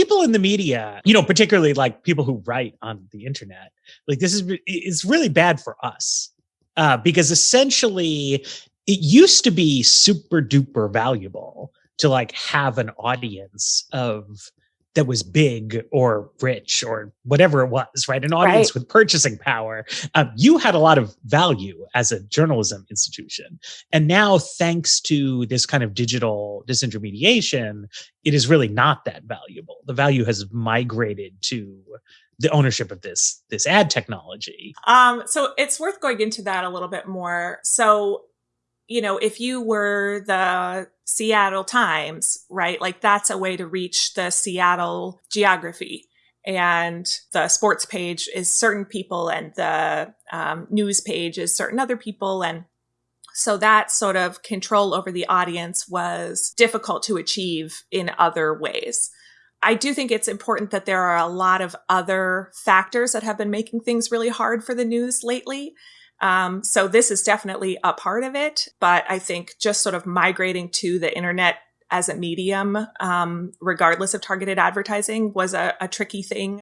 people in the media, you know, particularly like people who write on the internet, like this is it's really bad for us uh, because essentially it used to be super duper valuable to like have an audience of that was big or rich or whatever it was, right? An audience right. with purchasing power. Um, you had a lot of value as a journalism institution. And now, thanks to this kind of digital disintermediation, it is really not that valuable. The value has migrated to the ownership of this this ad technology. Um, so it's worth going into that a little bit more. So you know, if you were the Seattle Times, right, like that's a way to reach the Seattle geography. And the sports page is certain people, and the um, news page is certain other people. And so that sort of control over the audience was difficult to achieve in other ways. I do think it's important that there are a lot of other factors that have been making things really hard for the news lately. Um, so this is definitely a part of it, but I think just sort of migrating to the internet as a medium, um, regardless of targeted advertising, was a, a tricky thing.